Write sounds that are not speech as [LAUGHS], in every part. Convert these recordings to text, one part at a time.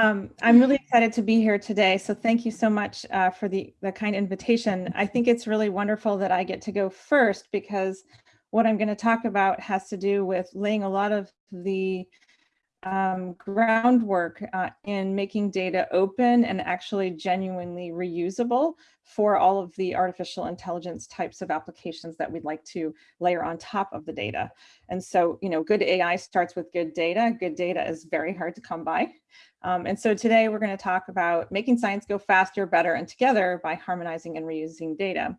Um, I'm really excited to be here today. So thank you so much uh, for the, the kind invitation. I think it's really wonderful that I get to go first because what I'm going to talk about has to do with laying a lot of the um, groundwork uh, in making data open and actually genuinely reusable for all of the artificial intelligence types of applications that we'd like to layer on top of the data. And so, you know, good AI starts with good data. Good data is very hard to come by. Um, and so today we're going to talk about making science go faster, better, and together by harmonizing and reusing data.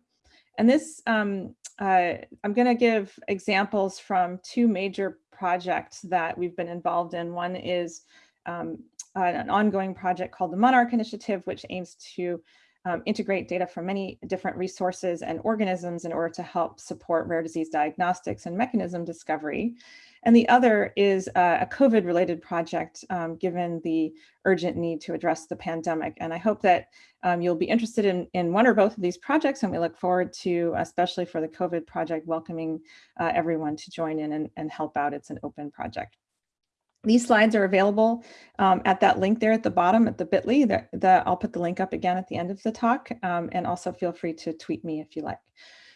And this, um, uh, I'm going to give examples from two major projects that we've been involved in. One is um, an ongoing project called the Monarch Initiative, which aims to um, integrate data from many different resources and organisms in order to help support rare disease diagnostics and mechanism discovery. And the other is a COVID related project, um, given the urgent need to address the pandemic. And I hope that um, you'll be interested in, in one or both of these projects. And we look forward to, especially for the COVID project, welcoming uh, everyone to join in and, and help out. It's an open project. These slides are available um, at that link there at the bottom at the bit.ly. The, the, I'll put the link up again at the end of the talk. Um, and also feel free to tweet me if you like.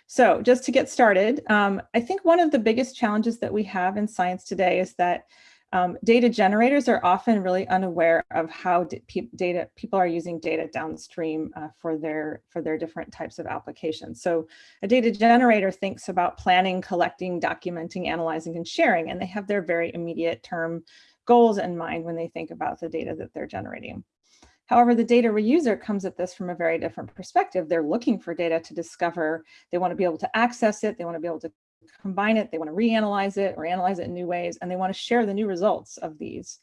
So just to get started, um, I think one of the biggest challenges that we have in science today is that um, data generators are often really unaware of how data people are using data downstream uh, for their for their different types of applications. So a data generator thinks about planning, collecting, documenting, analyzing, and sharing, and they have their very immediate term goals in mind when they think about the data that they're generating. However, the data reuser comes at this from a very different perspective. They're looking for data to discover. They want to be able to access it. They want to be able to combine it. They want to reanalyze it or analyze it in new ways. And they want to share the new results of these.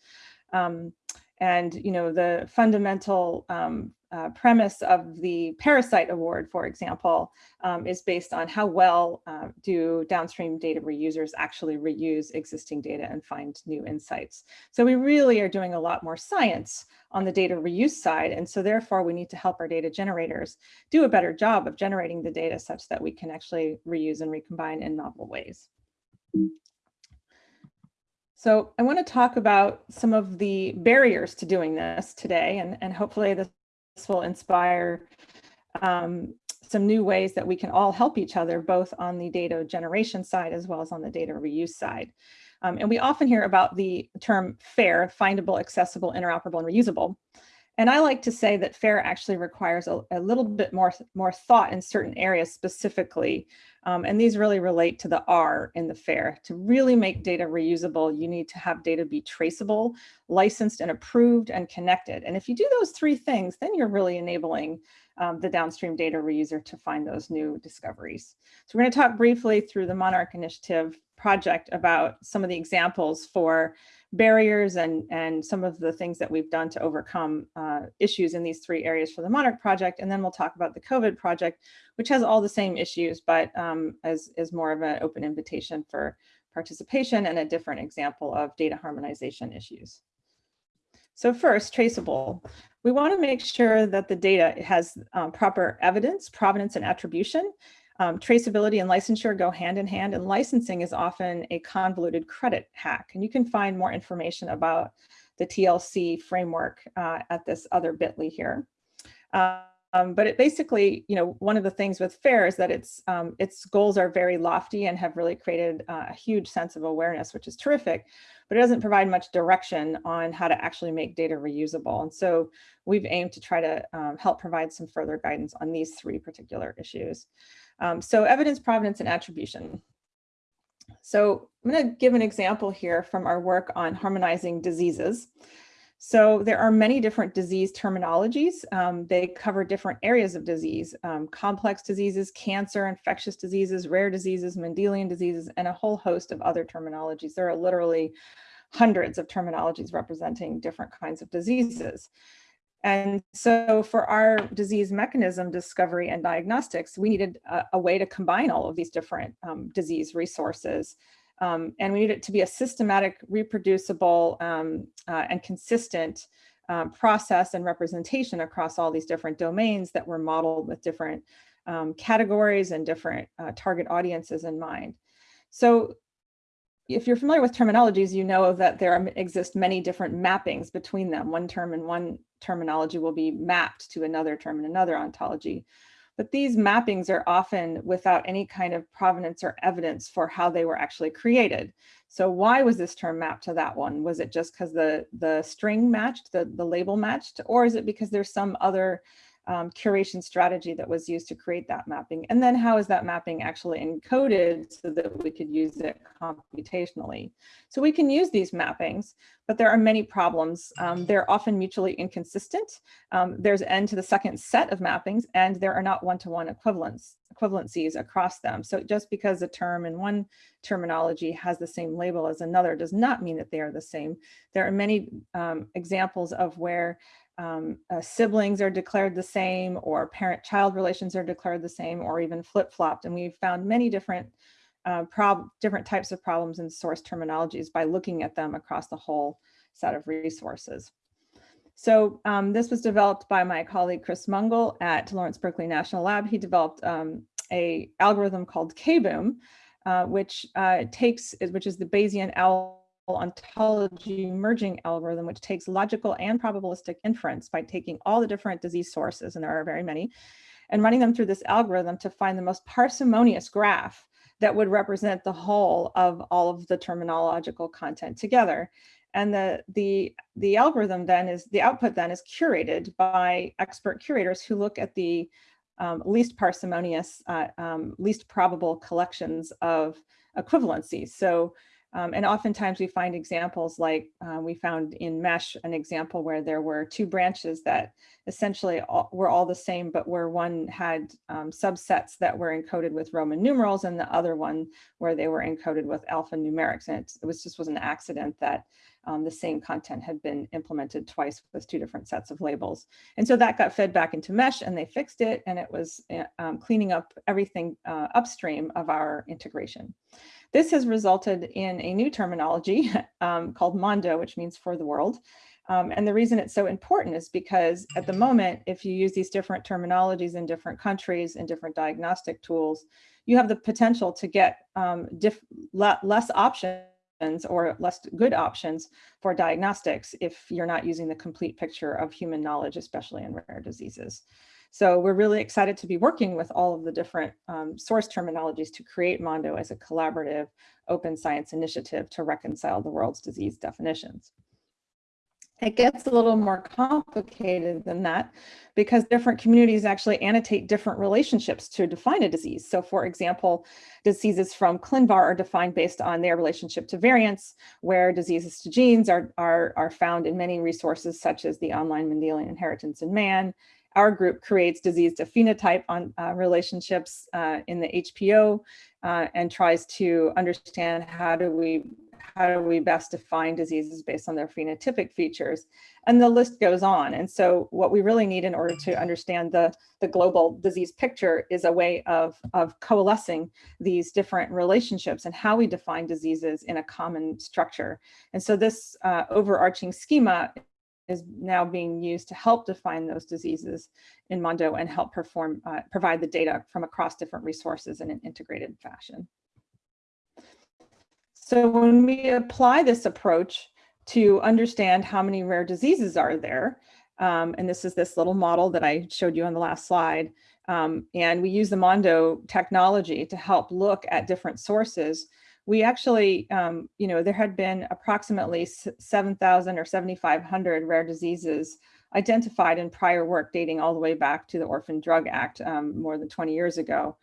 Um, and, you know, the fundamental um, uh, premise of the Parasite Award, for example, um, is based on how well uh, do downstream data reusers actually reuse existing data and find new insights. So we really are doing a lot more science on the data reuse side. And so therefore we need to help our data generators do a better job of generating the data such that we can actually reuse and recombine in novel ways. So I want to talk about some of the barriers to doing this today, and, and hopefully this will inspire um, some new ways that we can all help each other, both on the data generation side as well as on the data reuse side. Um, and we often hear about the term FAIR, findable, accessible, interoperable, and reusable. And I like to say that FAIR actually requires a, a little bit more, more thought in certain areas specifically. Um, and these really relate to the R in the FAIR. To really make data reusable, you need to have data be traceable, licensed and approved and connected. And if you do those three things, then you're really enabling um, the downstream data reuser to find those new discoveries. So we're going to talk briefly through the Monarch Initiative project about some of the examples for barriers and, and some of the things that we've done to overcome uh, issues in these three areas for the Monarch project. And then we'll talk about the COVID project, which has all the same issues, but um, as is more of an open invitation for participation and a different example of data harmonization issues. So first, traceable. We want to make sure that the data has um, proper evidence, provenance, and attribution. Um, traceability and licensure go hand in hand, and licensing is often a convoluted credit hack. And you can find more information about the TLC framework uh, at this other bit.ly here. Um, but it basically, you know, one of the things with FAIR is that its um, its goals are very lofty and have really created uh, a huge sense of awareness, which is terrific but it doesn't provide much direction on how to actually make data reusable. And so we've aimed to try to um, help provide some further guidance on these three particular issues. Um, so evidence, provenance, and attribution. So I'm going to give an example here from our work on harmonizing diseases. So there are many different disease terminologies. Um, they cover different areas of disease, um, complex diseases, cancer, infectious diseases, rare diseases, Mendelian diseases, and a whole host of other terminologies. There are literally hundreds of terminologies representing different kinds of diseases. And so for our disease mechanism discovery and diagnostics, we needed a, a way to combine all of these different um, disease resources um, and we need it to be a systematic, reproducible, um, uh, and consistent um, process and representation across all these different domains that were modeled with different um, categories and different uh, target audiences in mind. So, if you're familiar with terminologies, you know that there exist many different mappings between them. One term and one terminology will be mapped to another term in another ontology. But these mappings are often without any kind of provenance or evidence for how they were actually created. So why was this term mapped to that one? Was it just because the, the string matched, the, the label matched, or is it because there's some other um, curation strategy that was used to create that mapping? And then how is that mapping actually encoded so that we could use it computationally? So we can use these mappings, but there are many problems. Um, they're often mutually inconsistent. Um, there's n to the second set of mappings, and there are not one-to-one -one equivalencies across them. So just because a term in one terminology has the same label as another does not mean that they are the same. There are many um, examples of where um, uh, siblings are declared the same or parent-child relations are declared the same or even flip-flopped. And we've found many different uh, different types of problems in source terminologies by looking at them across the whole set of resources. So um, this was developed by my colleague Chris Mungall at Lawrence Berkeley National Lab. He developed um, a algorithm called KBOOM, uh, which uh, takes, which is the Bayesian owl ontology merging algorithm, which takes logical and probabilistic inference by taking all the different disease sources, and there are very many, and running them through this algorithm to find the most parsimonious graph that would represent the whole of all of the terminological content together. And the, the, the algorithm then is, the output then is curated by expert curators who look at the um, least parsimonious, uh, um, least probable collections of equivalencies. So um, and oftentimes we find examples like uh, we found in MeSH an example where there were two branches that essentially all, were all the same, but where one had um, subsets that were encoded with Roman numerals and the other one where they were encoded with alphanumerics. And it, was just was an accident that um, the same content had been implemented twice with two different sets of labels. And so that got fed back into MeSH and they fixed it and it was uh, cleaning up everything uh, upstream of our integration. This has resulted in a new terminology [LAUGHS] um, called Mondo, which means for the world. Um, and the reason it's so important is because at the moment, if you use these different terminologies in different countries and different diagnostic tools, you have the potential to get um, less options or less good options for diagnostics if you're not using the complete picture of human knowledge, especially in rare diseases. So we're really excited to be working with all of the different um, source terminologies to create Mondo as a collaborative open science initiative to reconcile the world's disease definitions. It gets a little more complicated than that because different communities actually annotate different relationships to define a disease. So for example, diseases from ClinVar are defined based on their relationship to variants, where diseases to genes are, are, are found in many resources such as the online Mendelian inheritance in man our group creates disease to phenotype on uh, relationships uh, in the HPO uh, and tries to understand how do we how do we best define diseases based on their phenotypic features. And the list goes on. And so what we really need in order to understand the the global disease picture is a way of of coalescing these different relationships and how we define diseases in a common structure. And so this uh, overarching schema is now being used to help define those diseases in Mondo and help perform, uh, provide the data from across different resources in an integrated fashion. So when we apply this approach to understand how many rare diseases are there, um, and this is this little model that I showed you on the last slide, um, and we use the Mondo technology to help look at different sources, we actually, um, you know, there had been approximately 7,000 or 7,500 rare diseases identified in prior work dating all the way back to the Orphan Drug Act um, more than 20 years ago.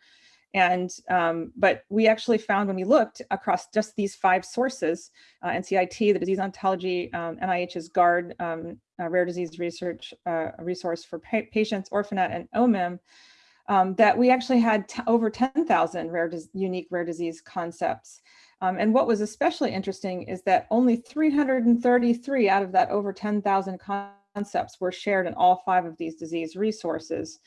And, um, but we actually found when we looked across just these five sources, uh, NCIT, the Disease Ontology, um, NIH's GARD, um, Rare Disease Research uh, Resource for pa Patients, Orphanet, and OMIM, um, that we actually had over 10,000 rare unique rare disease concepts. Um, and what was especially interesting is that only 333 out of that over 10,000 concepts were shared in all five of these disease resources.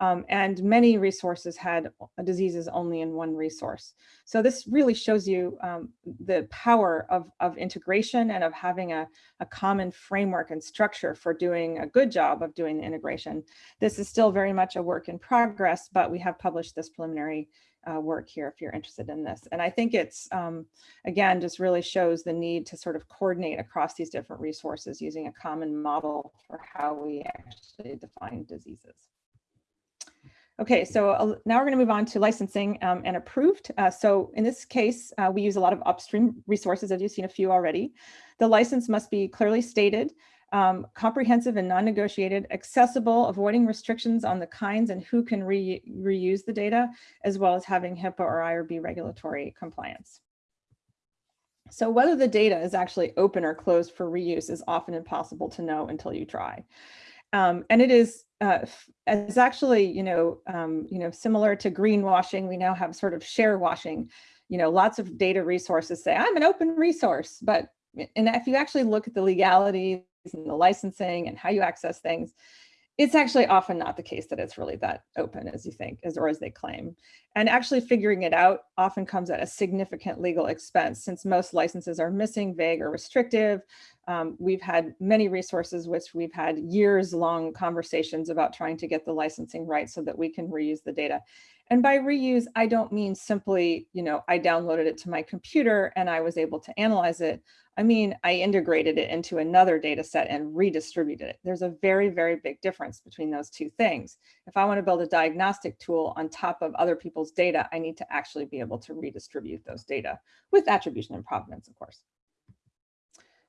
Um, and many resources had diseases only in one resource. So this really shows you um, the power of, of integration and of having a, a common framework and structure for doing a good job of doing the integration. This is still very much a work in progress, but we have published this preliminary uh, work here if you're interested in this. And I think it's, um, again, just really shows the need to sort of coordinate across these different resources using a common model for how we actually define diseases. Okay, so uh, now we're going to move on to licensing um, and approved. Uh, so in this case, uh, we use a lot of upstream resources, as you've seen a few already. The license must be clearly stated, um, comprehensive and non-negotiated, accessible, avoiding restrictions on the kinds and who can re reuse the data, as well as having HIPAA or IRB regulatory compliance. So whether the data is actually open or closed for reuse is often impossible to know until you try. Um, and it is uh, it's actually, you know, um, you know, similar to greenwashing, we now have sort of share washing. You know, lots of data resources say, I'm an open resource, but and if you actually look at the legalities and the licensing and how you access things, it's actually often not the case that it's really that open as you think, as or as they claim. And actually figuring it out often comes at a significant legal expense since most licenses are missing, vague, or restrictive. Um, we've had many resources which we've had years long conversations about trying to get the licensing right so that we can reuse the data. And by reuse, I don't mean simply, you know, I downloaded it to my computer and I was able to analyze it. I mean, I integrated it into another data set and redistributed it. There's a very, very big difference between those two things. If I want to build a diagnostic tool on top of other people's data, I need to actually be able to redistribute those data with attribution and provenance, of course.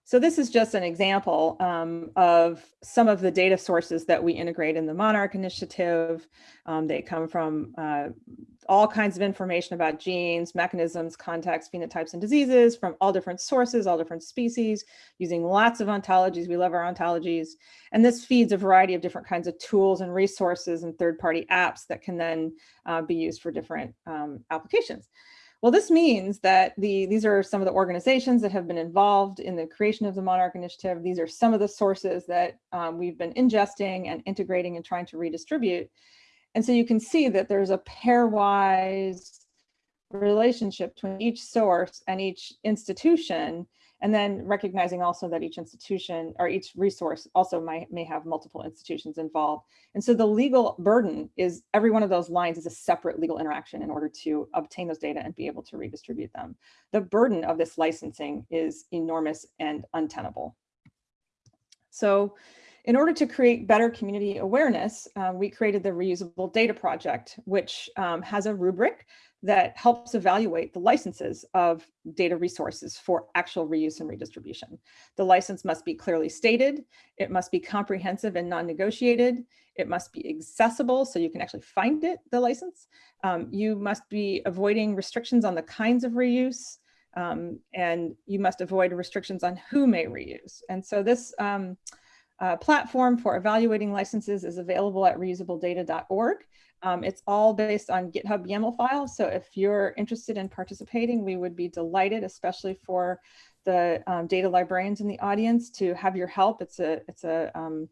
So this is just an example um, of some of the data sources that we integrate in the Monarch initiative. Um, they come from uh, all kinds of information about genes, mechanisms, contexts, phenotypes, and diseases from all different sources, all different species, using lots of ontologies. We love our ontologies. And this feeds a variety of different kinds of tools and resources and third-party apps that can then uh, be used for different um, applications. Well, this means that the these are some of the organizations that have been involved in the creation of the Monarch Initiative. These are some of the sources that um, we've been ingesting and integrating and trying to redistribute. And so you can see that there's a pairwise relationship between each source and each institution and then recognizing also that each institution or each resource also might, may have multiple institutions involved. And so the legal burden is every one of those lines is a separate legal interaction in order to obtain those data and be able to redistribute them. The burden of this licensing is enormous and untenable. So in order to create better community awareness, um, we created the Reusable Data Project, which um, has a rubric that helps evaluate the licenses of data resources for actual reuse and redistribution. The license must be clearly stated, it must be comprehensive and non-negotiated, it must be accessible so you can actually find it, the license. Um, you must be avoiding restrictions on the kinds of reuse, um, and you must avoid restrictions on who may reuse. And so this um, uh, platform for evaluating licenses is available at reusabledata.org. Um, it's all based on GitHub YAML files. So if you're interested in participating, we would be delighted, especially for the um, data librarians in the audience to have your help. It's a, it's a um,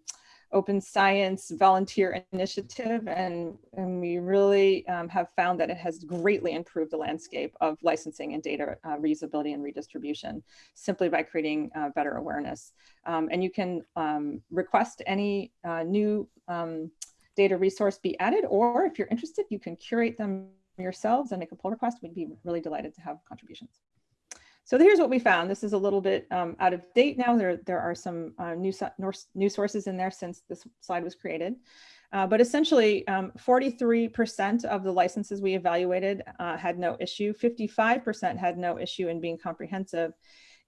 open science volunteer initiative and, and we really um, have found that it has greatly improved the landscape of licensing and data uh, reusability and redistribution simply by creating uh, better awareness. Um, and you can um, request any uh, new um, data resource be added, or if you're interested, you can curate them yourselves and make a pull request. We'd be really delighted to have contributions. So here's what we found. This is a little bit um, out of date now. There, there are some uh, new, new sources in there since this slide was created. Uh, but essentially, 43% um, of the licenses we evaluated uh, had no issue. 55% had no issue in being comprehensive.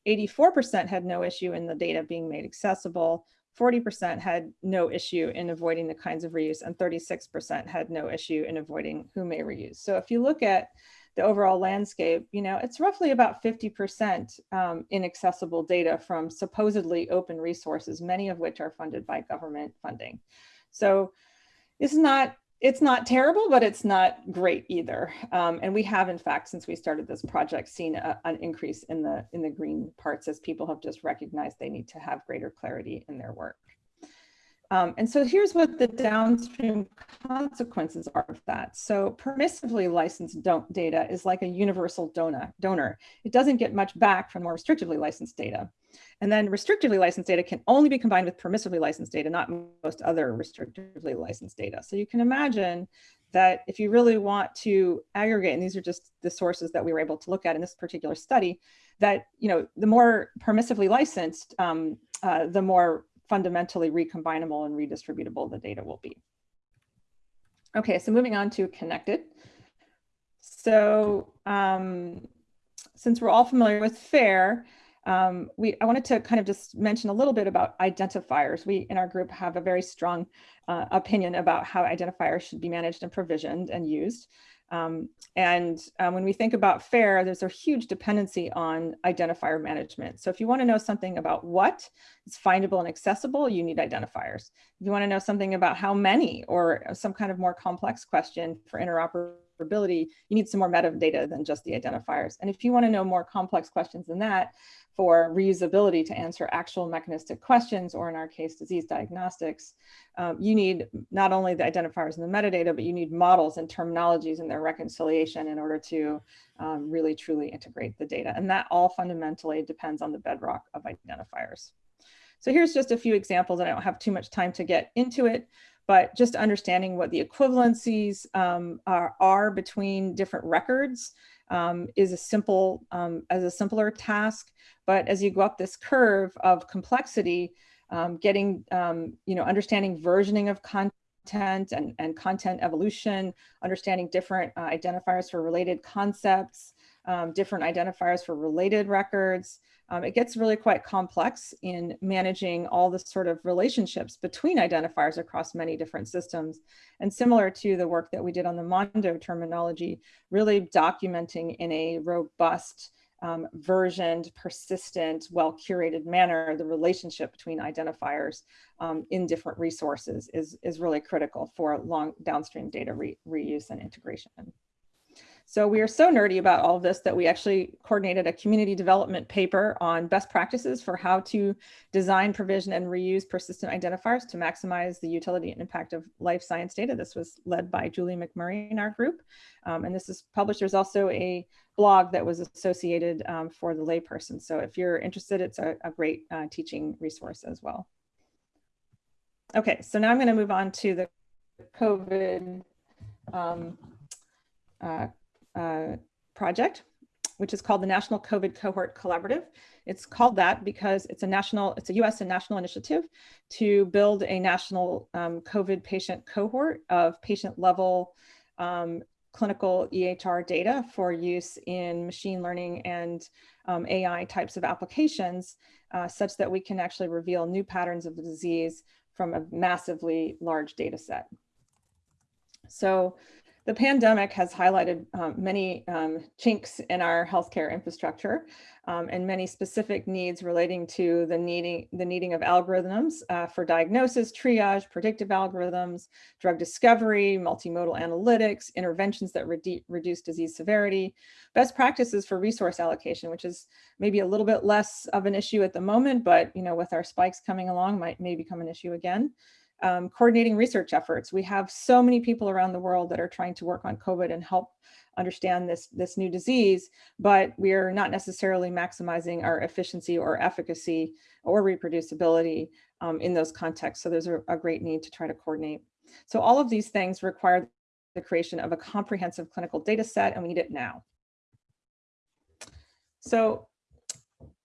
84% had no issue in the data being made accessible. 40% had no issue in avoiding the kinds of reuse and 36% had no issue in avoiding who may reuse. So if you look at the overall landscape, you know, it's roughly about 50% um, inaccessible data from supposedly open resources, many of which are funded by government funding. So is not it's not terrible, but it's not great either. Um, and we have, in fact, since we started this project, seen a, an increase in the in the green parts as people have just recognized they need to have greater clarity in their work. Um, and so here's what the downstream consequences are of that. So permissively licensed data is like a universal donor. donor. It doesn't get much back from more restrictively licensed data. And then restrictively licensed data can only be combined with permissively licensed data, not most other restrictively licensed data. So you can imagine that if you really want to aggregate, and these are just the sources that we were able to look at in this particular study, that you know the more permissively licensed, um, uh, the more fundamentally recombinable and redistributable the data will be. Okay, so moving on to connected. So um, since we're all familiar with FAIR, um, we, I wanted to kind of just mention a little bit about identifiers. We in our group have a very strong uh, opinion about how identifiers should be managed and provisioned and used. Um, and um, when we think about FAIR, there's a huge dependency on identifier management. So if you want to know something about what is findable and accessible, you need identifiers. If you want to know something about how many or some kind of more complex question for interoperability, you need some more metadata than just the identifiers. And if you want to know more complex questions than that, for reusability to answer actual mechanistic questions, or in our case, disease diagnostics, um, you need not only the identifiers and the metadata, but you need models and terminologies and their reconciliation in order to um, really truly integrate the data. And that all fundamentally depends on the bedrock of identifiers. So here's just a few examples, and I don't have too much time to get into it, but just understanding what the equivalencies um, are, are between different records um, is a simple, um, as a simpler task. But as you go up this curve of complexity, um, getting, um, you know, understanding versioning of content and, and content evolution, understanding different uh, identifiers for related concepts, um, different identifiers for related records, um, it gets really quite complex in managing all the sort of relationships between identifiers across many different systems. And similar to the work that we did on the Mondo terminology, really documenting in a robust, um, versioned, persistent, well-curated manner, the relationship between identifiers um, in different resources is, is really critical for long downstream data re reuse and integration. So we are so nerdy about all of this that we actually coordinated a community development paper on best practices for how to design, provision, and reuse persistent identifiers to maximize the utility and impact of life science data. This was led by Julie McMurry in our group. Um, and this is published. There's also a blog that was associated um, for the layperson. So if you're interested, it's a, a great uh, teaching resource as well. Okay, so now I'm going to move on to the COVID um, uh, uh, project, which is called the National COVID Cohort Collaborative. It's called that because it's a national, it's a US and national initiative to build a national um, COVID patient cohort of patient level um, clinical EHR data for use in machine learning and um, AI types of applications uh, such that we can actually reveal new patterns of the disease from a massively large data set. So the pandemic has highlighted um, many um, chinks in our healthcare infrastructure um, and many specific needs relating to the needing, the needing of algorithms uh, for diagnosis, triage, predictive algorithms, drug discovery, multimodal analytics, interventions that redu reduce disease severity, best practices for resource allocation, which is maybe a little bit less of an issue at the moment, but you know, with our spikes coming along might may become an issue again um, coordinating research efforts. We have so many people around the world that are trying to work on COVID and help understand this, this new disease, but we are not necessarily maximizing our efficiency or efficacy or reproducibility um, in those contexts. So there's a, a great need to try to coordinate. So all of these things require the creation of a comprehensive clinical data set, and we need it now. So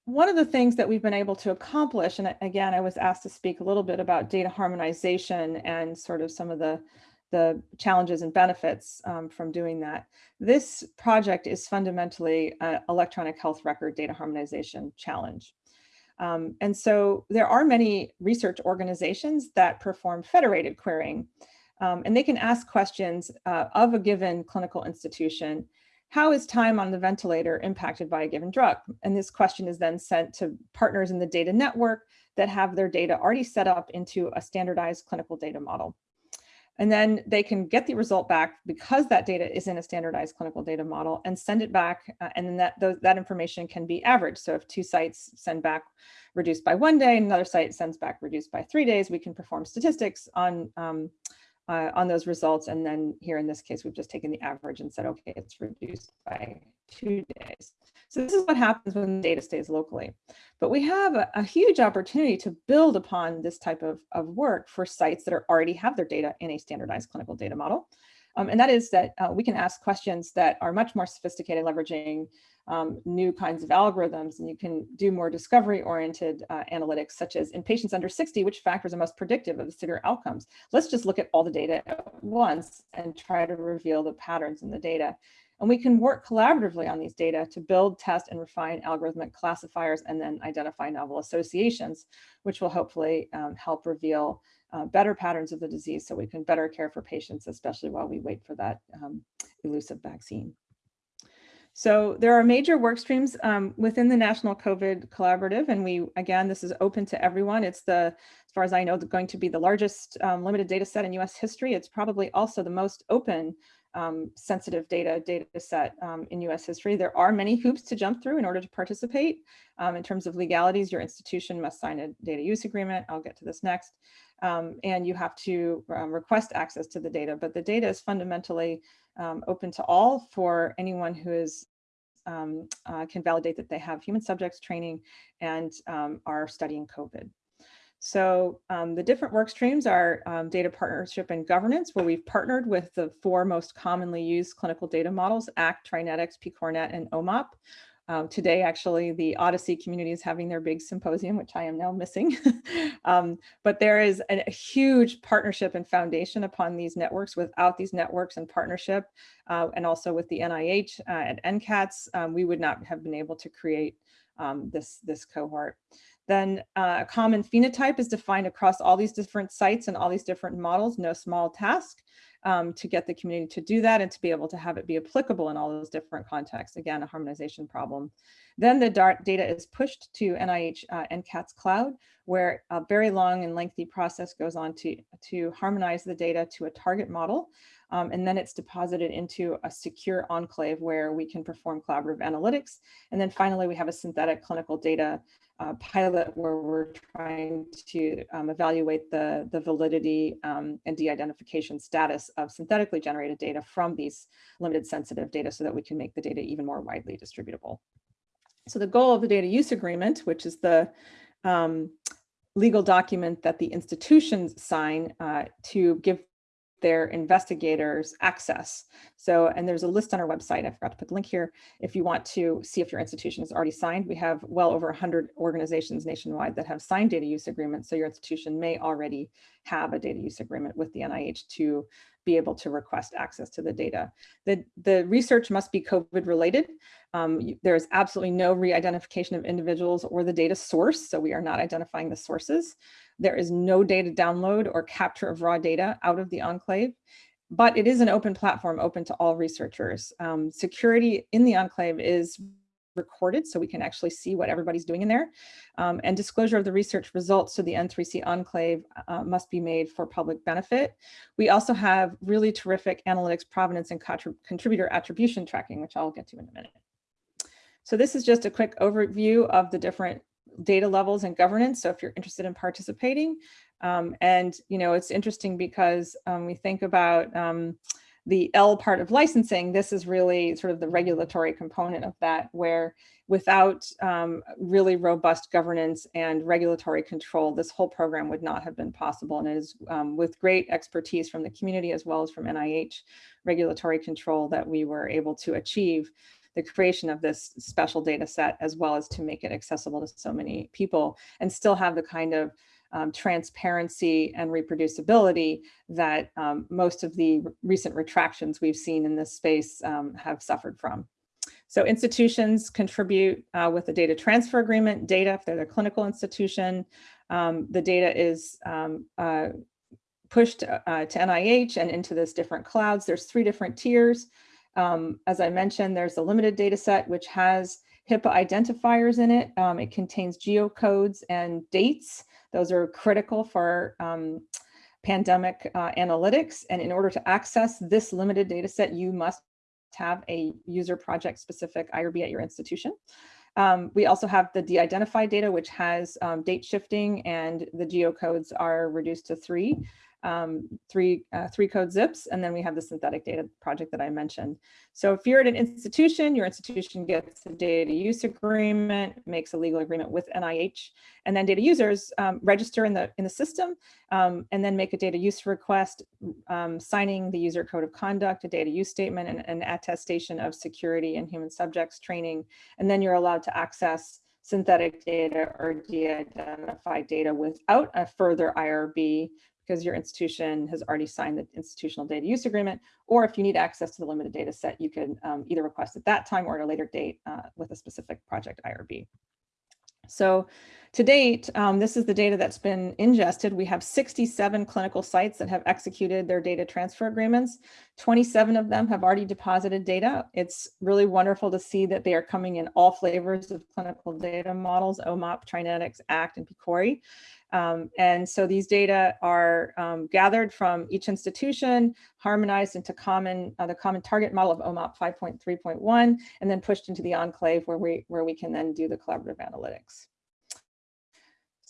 one of the things that we've been able to accomplish, and again, I was asked to speak a little bit about data harmonization and sort of some of the, the challenges and benefits um, from doing that. This project is fundamentally an electronic health record data harmonization challenge. Um, and so there are many research organizations that perform federated querying, um, and they can ask questions uh, of a given clinical institution how is time on the ventilator impacted by a given drug? And this question is then sent to partners in the data network that have their data already set up into a standardized clinical data model. And then they can get the result back because that data is in a standardized clinical data model and send it back. Uh, and then that, those, that information can be averaged. So if two sites send back reduced by one day, another site sends back reduced by three days, we can perform statistics on um, uh, on those results. And then here in this case, we've just taken the average and said, okay, it's reduced by two days. So this is what happens when data stays locally. But we have a, a, huge opportunity to build upon this type of, of work for sites that are already have their data in a standardized clinical data model. Um, and that is that uh, we can ask questions that are much more sophisticated, leveraging um, new kinds of algorithms, and you can do more discovery-oriented uh, analytics, such as in patients under 60, which factors are most predictive of the severe outcomes. Let's just look at all the data at once and try to reveal the patterns in the data. And we can work collaboratively on these data to build, test, and refine algorithmic classifiers and then identify novel associations, which will hopefully um, help reveal uh, better patterns of the disease so we can better care for patients, especially while we wait for that um, elusive vaccine. So there are major work streams um, within the National COVID Collaborative, and we, again, this is open to everyone. It's the, as far as I know, going to be the largest um, limited data set in US history. It's probably also the most open um, sensitive data data set um, in US history. There are many hoops to jump through in order to participate. Um, in terms of legalities, your institution must sign a data use agreement. I'll get to this next. Um, and you have to um, request access to the data, but the data is fundamentally um, open to all for anyone who is uh, can validate that they have human subjects training and are studying COVID. So um, the different work streams are um, data partnership and governance, where we've partnered with the four most commonly used clinical data models, ACT, TriNetX, PCORNet, and OMOP. Um, today, actually, the OHDSI community is having their big symposium, which I am now missing. [LAUGHS] um, but there is a, a, huge partnership and foundation upon these networks. Without these networks and partnership, uh, and also with the NIH uh, and NCATS, um, we would not have been able to create um, this, this cohort. Then uh, a common phenotype is defined across all these different sites and all these different models, no small task um, to get the community to do that and to be able to have it be applicable in all those different contexts. Again, a harmonization problem. Then the data is pushed to NIH uh, NCATS Cloud, where a very long and lengthy process goes on to, to harmonize the data to a target model. Um, and then it's deposited into a secure enclave where we can perform collaborative analytics. And then finally, we have a synthetic clinical data uh, pilot where we're trying to um, evaluate the, the validity um, and de-identification status of synthetically generated data from these limited sensitive data so that we can make the data even more widely distributable. So the goal of the data use agreement, which is the um, legal document that the institutions sign uh, to give their investigators access. So, and there's a list on our website. I forgot to put the link here. If you want to see if your institution is already signed, we have well over 100 organizations nationwide that have signed data use agreements. So your institution may already have a data use agreement with the NIH to be able to request access to the data. The, the research must be COVID related. Um, there is absolutely no re-identification of individuals or the data source, so we are not identifying the sources. There is no data download or capture of raw data out of the enclave, but it is an open platform open to all researchers. Um, security in the enclave is recorded so we can actually see what everybody's doing in there. Um, and disclosure of the research results to the N3C enclave uh, must be made for public benefit. We also have really terrific analytics provenance and contributor attribution tracking, which I'll get to in a minute. So this is just a quick overview of the different data levels and governance. So if you're interested in participating, um, and you know, it's interesting because um, we think about um, the L part of licensing, this is really sort of the regulatory component of that, where without um, really robust governance and regulatory control, this whole program would not have been possible. And it is um, with great expertise from the community as well as from NIH regulatory control that we were able to achieve the creation of this special data set, as well as to make it accessible to so many people and still have the kind of um, transparency and reproducibility that um, most of the recent retractions we've seen in this space um, have suffered from. So institutions contribute uh, with the data transfer agreement, data if they're the clinical institution. Um, the data is um, uh, pushed uh, to NIH and into this different clouds. There's three different tiers. Um, as I mentioned, there's a limited data set which has HIPAA identifiers in it. It contains geocodes and dates. Those are critical for um, pandemic uh, analytics. And in order to access this limited data set, you must have a user project specific IRB at your institution. Um, we also have the de-identified data, which has um, date shifting and the geocodes are reduced to three. Um, three, uh, three code zips, and then we have the synthetic data project that I mentioned. So if you're at an institution, your institution gets a data use agreement, makes a legal agreement with NIH, and then data users um, register in the, in the system, um, and then make a data use request, um, signing the user code of conduct, a data use statement, and an attestation of security and human subjects training, and then you're allowed to access synthetic data or de-identified data without a further IRB because your institution has already signed the institutional data use agreement, or if you need access to the limited data set, you can um, either request at that time or at a later date uh, with a specific project IRB. So to date, um, this is the data that's been ingested. We have 67 clinical sites that have executed their data transfer agreements. 27 of them have already deposited data. It's really wonderful to see that they are coming in all flavors of clinical data models, OMOP, TriNetX, ACT, and PCORI. Um, and so these data are um, gathered from each institution, harmonized into common uh, the common target model of OMOP 5.3.1, and then pushed into the enclave where we where we can then do the collaborative analytics.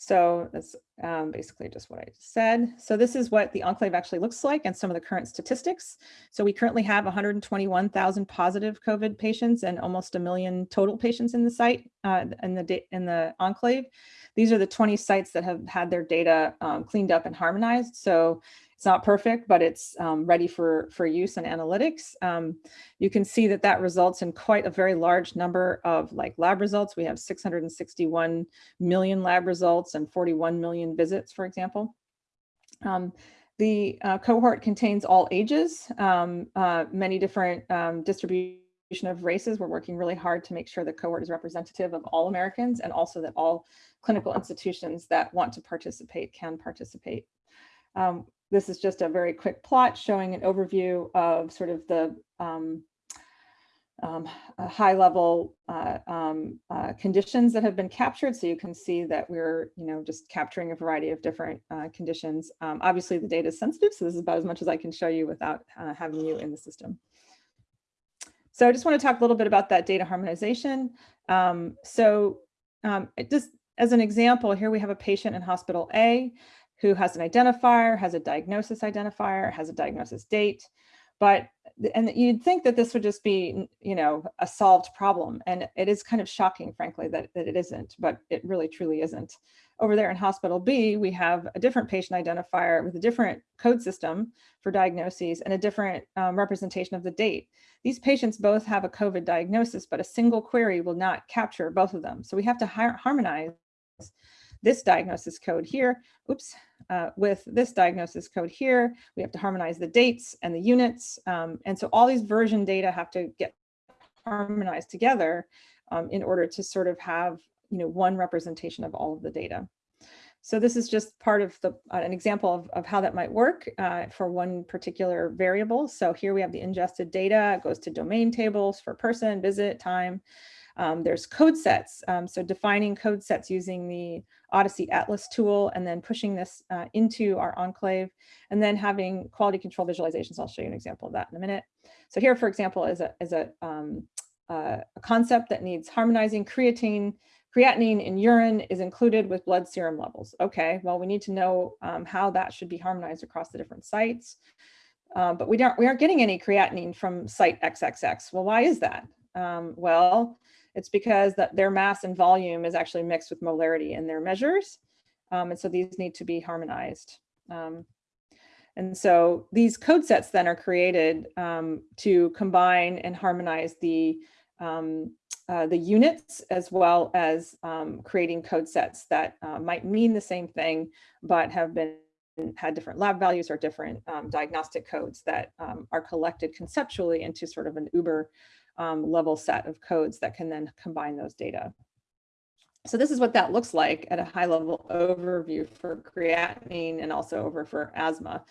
So that's um, basically just what I said. So this is what the enclave actually looks like and some of the current statistics. So we currently have 121,000 positive COVID patients and almost a million total patients in the site uh, in the in the enclave. These are the 20 sites that have had their data um, cleaned up and harmonized. So it's not perfect, but it's um, ready for, for use and analytics. Um, you can see that that results in quite a very large number of like lab results. We have 661 million lab results and 41 million visits, for example. Um, the uh, cohort contains all ages, um, uh, many different um, distributions of races. We're working really hard to make sure the cohort is representative of all Americans and also that all clinical institutions that want to participate can participate. Um, this is just a very quick plot showing an overview of sort of the um, um, high level uh, um, uh, conditions that have been captured. So you can see that we're, you know, just capturing a variety of different uh, conditions. Um, obviously the data is sensitive, so this is about as much as I can show you without uh, having you in the system. So I just want to talk a little bit about that data harmonization. Um, so um, it just as an example, here we have a patient in hospital A who has an identifier, has a diagnosis identifier, has a diagnosis date, but and you'd think that this would just be, you know, a solved problem. And it is kind of shocking, frankly, that, that it isn't, but it really truly isn't. Over there in hospital B, we have a different patient identifier with a different code system for diagnoses and a different um, representation of the date. These patients both have a COVID diagnosis, but a single query will not capture both of them. So we have to harmonize this diagnosis code here, oops, uh, with this diagnosis code here. We have to harmonize the dates and the units. Um, and so all these version data have to get harmonized together um, in order to sort of have you know, one representation of all of the data. So this is just part of the uh, an example of, of how that might work uh, for one particular variable. So here we have the ingested data, it goes to domain tables for person, visit, time. Um, there's code sets, um, so defining code sets using the OHDSI Atlas tool and then pushing this uh, into our enclave and then having quality control visualizations. I'll show you an example of that in a minute. So here, for example, is a, is a, um, uh, a concept that needs harmonizing creatine creatinine in urine is included with blood serum levels. Okay, well, we need to know um, how that should be harmonized across the different sites. Uh, but we don't we aren't getting any creatinine from site XXX. Well, why is that? Um, well, it's because that their mass and volume is actually mixed with molarity in their measures. Um, and so these need to be harmonized. Um, and so these code sets then are created um, to combine and harmonize the, um, uh, the units as well as um, creating code sets that uh, might mean the same thing, but have been had different lab values or different um, diagnostic codes that are collected conceptually into sort of an Uber um, level set of codes that can then combine those data. So this is what that looks like at a high level overview for creatinine and also over for asthma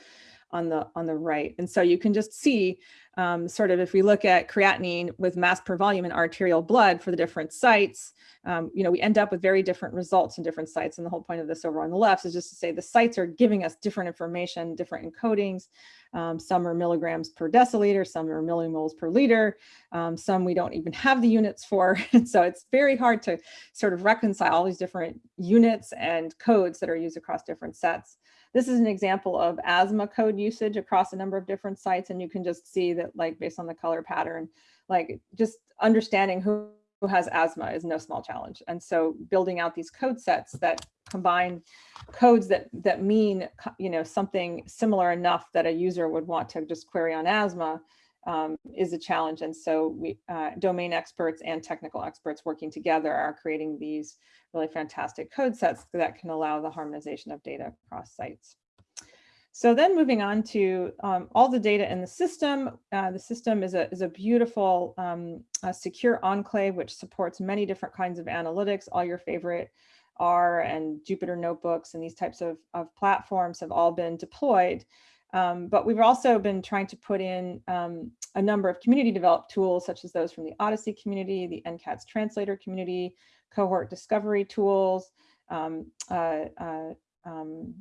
on the on the right. And so you can just see um, sort of if we look at creatinine with mass per volume in arterial blood for the different sites, um, you know, we end up with very different results in different sites. And the whole point of this over on the left is just to say the sites are giving us different information, different encodings. Um, some are milligrams per deciliter, some are millimoles per liter, um, some we don't even have the units for. [LAUGHS] So it's very hard to sort of reconcile all these different units and codes that are used across different sets. this is an example of asthma code usage across a number of different sites. And you can just see that like based on the color pattern, like just understanding who, who has asthma is no small challenge. And so building out these code sets that combine codes that that mean you know something similar enough that a user would want to just query on asthma um, is a challenge. And so we uh, domain experts and technical experts working together are creating these really fantastic code sets that can allow the harmonization of data across sites. So then moving on to um, all the data in the system. Uh, the system is a, is a beautiful um, a secure enclave, which supports many different kinds of analytics. All your favorite R and Jupyter notebooks and these types of, of platforms have all been deployed. Um, but we've also been trying to put in um, a number of community developed tools, such as those from the OHDSI community, the NCATS translator community, cohort discovery tools, um, uh, uh, um,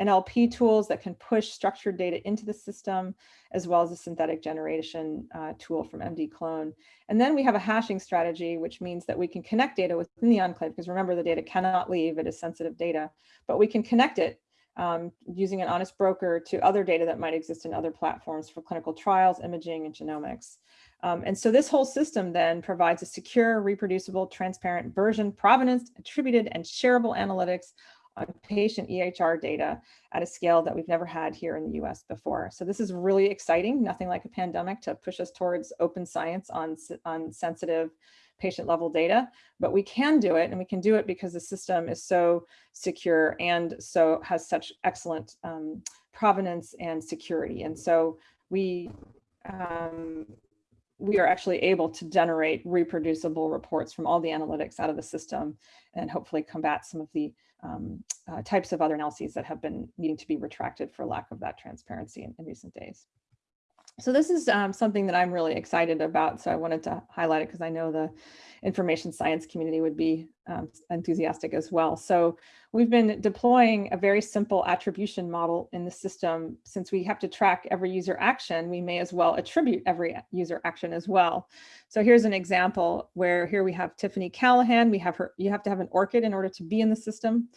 NLP tools that can push structured data into the system, as well as a synthetic generation uh, tool from MDClone. And then we have a hashing strategy, which means that we can connect data within the enclave, because remember the data cannot leave, it is sensitive data, but we can connect it um, using an honest broker to other data that might exist in other platforms for clinical trials, imaging, and genomics. Um, and so this whole system then provides a secure, reproducible, transparent version, provenance, attributed, and shareable analytics on patient EHR data at a scale that we've never had here in the US before. So this is really exciting, nothing like a pandemic to push us towards open science on, on sensitive patient level data, but we can do it and we can do it because the system is so secure and so has such excellent um, provenance and security. And so we, um, we are actually able to generate reproducible reports from all the analytics out of the system and hopefully combat some of the um, uh, types of other analyses that have been needing to be retracted for lack of that transparency in, in recent days. So this is um, something that I'm really excited about. So I wanted to highlight it because I know the information science community would be um, enthusiastic as well. So we've been deploying a very simple attribution model in the system. Since we have to track every user action, we may as well attribute every user action as well. So here's an example where here we have Tiffany Callahan. We have her, you have to have an ORCID in order to be in the system.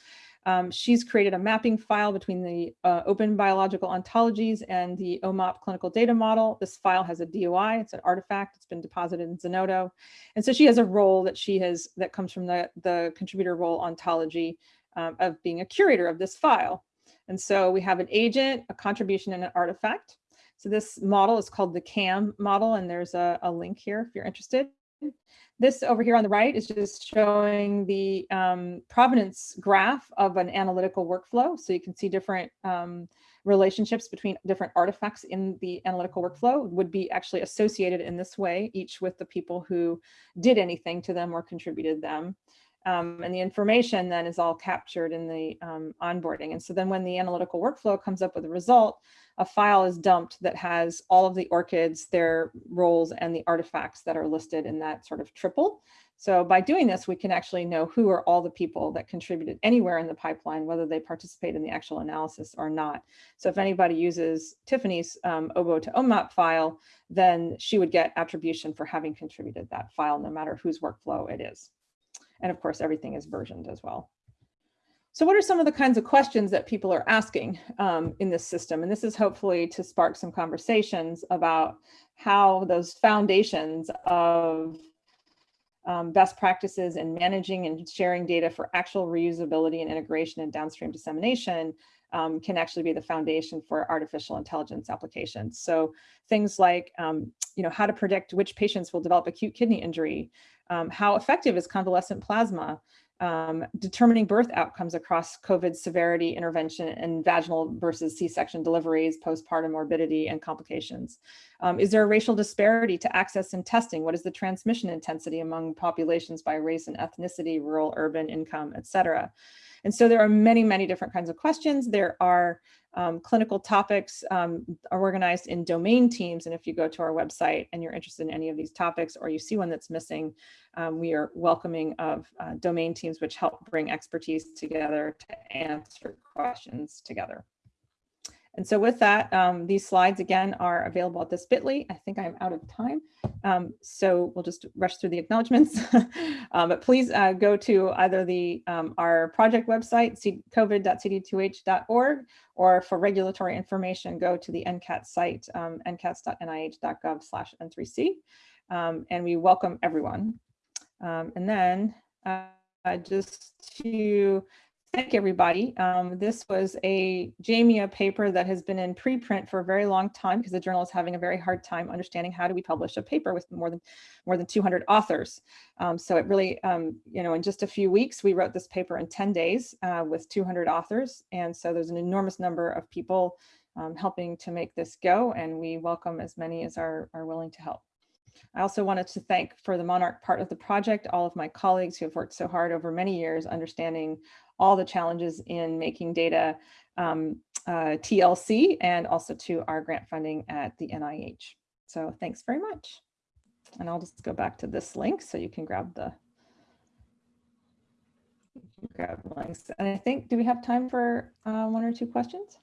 Um, she's created a mapping file between the uh, open biological ontologies and the OMOP clinical data model. This file has a DOI, it's an artifact, it's been deposited in Zenodo. And so she has a role that she has, that comes from the, the contributor role ontology um, of being a curator of this file. And so we have an agent, a contribution, and an artifact. So this model is called the CAM model, and there's a, a link here if you're interested. This over here on the right is just showing the um, provenance graph of an analytical workflow. So you can see different um, relationships between different artifacts in the analytical workflow would be actually associated in this way, each with the people who did anything to them or contributed them. Um, and the information then is all captured in the um, onboarding. And so then when the analytical workflow comes up with a result, a file is dumped that has all of the ORCIDs, their roles, and the artifacts that are listed in that sort of triple. So by doing this, we can actually know who are all the people that contributed anywhere in the pipeline, whether they participate in the actual analysis or not. So if anybody uses Tiffany's um, OBO to OMOP file, then she would get attribution for having contributed that file, no matter whose workflow it is. And of course, everything is versioned as well. So what are some of the kinds of questions that people are asking um, in this system? And this is hopefully to spark some conversations about how those foundations of um, best practices in managing and sharing data for actual reusability and integration and downstream dissemination um, can actually be the foundation for artificial intelligence applications. So things like, um, you know, how to predict which patients will develop acute kidney injury, um, how effective is convalescent plasma, um, determining birth outcomes across COVID severity intervention and vaginal versus C-section deliveries, postpartum morbidity and complications. Um, is there a racial disparity to access and testing? What is the transmission intensity among populations by race and ethnicity, rural, urban, income, et cetera? And so there are many, many different kinds of questions. There are um, clinical topics um, are organized in domain teams. And if you go to our website and you're interested in any of these topics or you see one that's missing, um, we are welcoming of uh, domain teams which help bring expertise together to answer questions together. And so with that, um, these slides again are available at this bit.ly. I think I'm out of time. Um, so we'll just rush through the acknowledgements. um, [LAUGHS] but please uh, go to either the um, our project website, covid.cd2h.org, or for regulatory information, go to the NCAT site, um, ncats.nih.gov slash N3C. Um, and we welcome everyone. And then uh, just to thank everybody. Um, this was a JAMIA paper that has been in preprint for a very long time because the journal is having a very hard time understanding how do we publish a paper with more than more than 200 authors. Um, so it really, um, you know, in just a few weeks, we wrote this paper in 10 days uh, with 200 authors. And so there's an enormous number of people um, helping to make this go. And we welcome as many as are, are willing to help. I also wanted to thank for the Monarch part of the project, all of my colleagues who have worked so hard over many years understanding all the challenges in making data um, uh, TLC and also to our grant funding at the NIH. So thanks very much. And I'll just go back to this link so you can grab the grab links. And I think, do we have time for uh, one or two questions?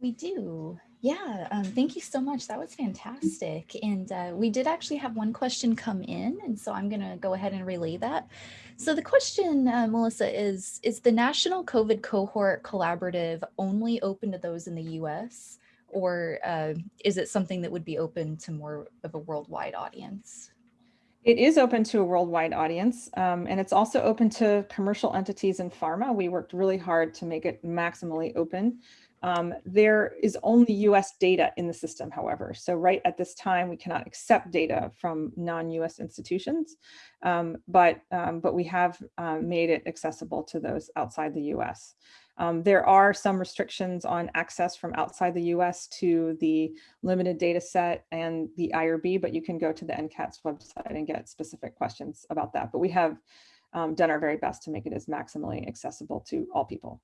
We do. Yeah, um, thank you so much. That was fantastic. And uh, we did actually have one question come in, and so I'm going to go ahead and relay that. So the question, uh, Melissa, is, is the National COVID Cohort Collaborative only open to those in the US, or uh, is it something that would be open to more of a worldwide audience? It is open to a worldwide audience, um, and it's also open to commercial entities in pharma. We worked really hard to make it maximally open. Um, there is only US data in the system, however. So right at this time, we cannot accept data from non-US institutions, um, but, um, but we have um, made it accessible to those outside the US. Um, there are some restrictions on access from outside the US to the limited data set and the IRB, but you can go to the NCATS website and get specific questions about that. But we have um, done our very best to make it as maximally accessible to all people.